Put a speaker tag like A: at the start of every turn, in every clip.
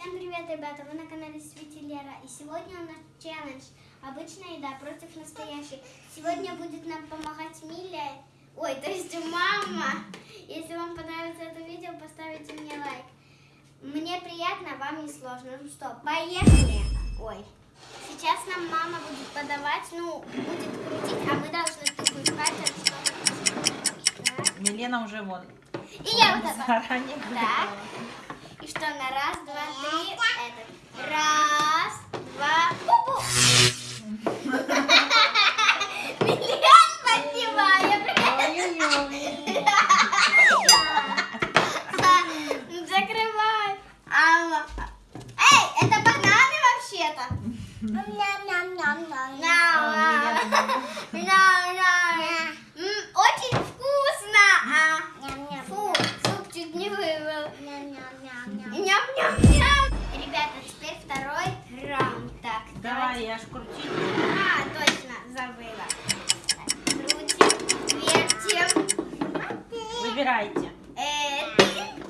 A: Всем привет, ребята! Вы на канале Свети Лера. И сегодня у нас челлендж. Обычная еда против настоящей. Сегодня будет нам помогать Миля. Ой, то есть мама. Если вам понравится это видео, поставите мне лайк. Мне приятно, вам не сложно. Ну что, поехали! Ой. Сейчас нам мама будет подавать, ну, будет крутить, а мы должны тыкнуть пальцем, что.
B: Милена уже вон.
A: И я вот это.
B: Заранее
A: Так. Что на раз, два, три, этот. Ням-ням-ням. Ребята, теперь второй раунд. Так,
B: Давай, я ж крутить.
A: А, точно, забыла. Так, Крутим, вертим.
B: Выбирайте.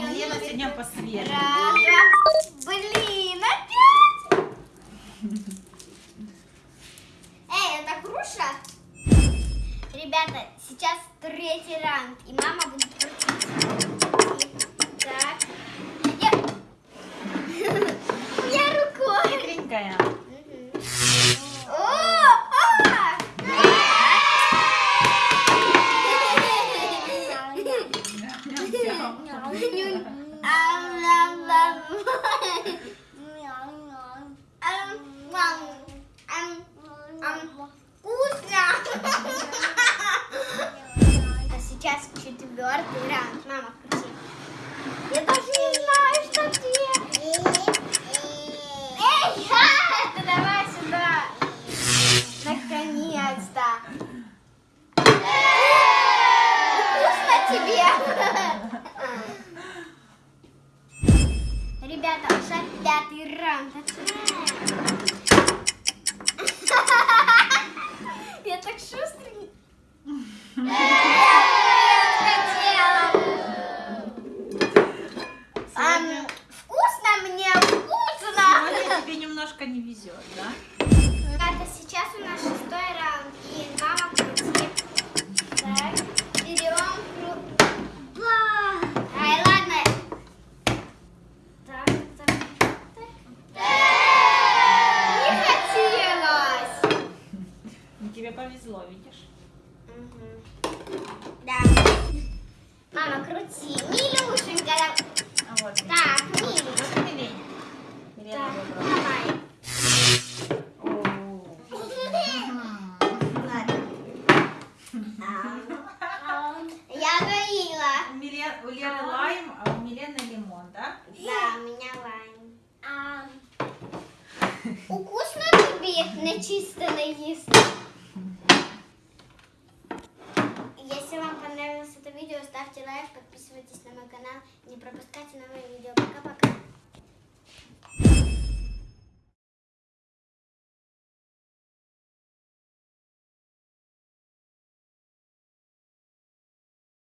A: Елена
B: сегодня посвежее.
A: Раз, два. Блин, опять! Эй, это груша? Ребята, сейчас третий раунд, и мама будет крутить. Так. Я... Я рукой.
B: Хитренькая.
A: Мгм. Четвертый раунд. Мама, крути. Я даже не знаю, что делать. Эй, это давай сюда. Наконец-то. Вкусно тебе. Ребята, уже пятый раунд. Я так шустрый.
B: Сегодня,
A: Вкусно мне, вкусно.
B: сегодня тебе немножко не везет, да?
A: Ребята, сейчас у нас шестой раунд. И мама крутит. Так, берем кру... Ай, ладно. Так, так, так. Не хотелось.
B: Ну, Тебе повезло, видишь?
A: Мгм. Да. Мама, крути. Милюшенька. да-
B: А вот.
A: Так, Милюш.
B: Вот Милене. Милена
A: Так,
B: выбрала.
A: давай.
B: О.
A: Я говорила.
B: У Милен- у Леры лайм, а у Милены лимон, да?
A: Да, у меня лайм. Вкусно тебе начистенное есть? Если вам понравилось это видео, ставьте лайк, подписывайтесь на мой канал, не пропускайте новые видео. Пока-пока.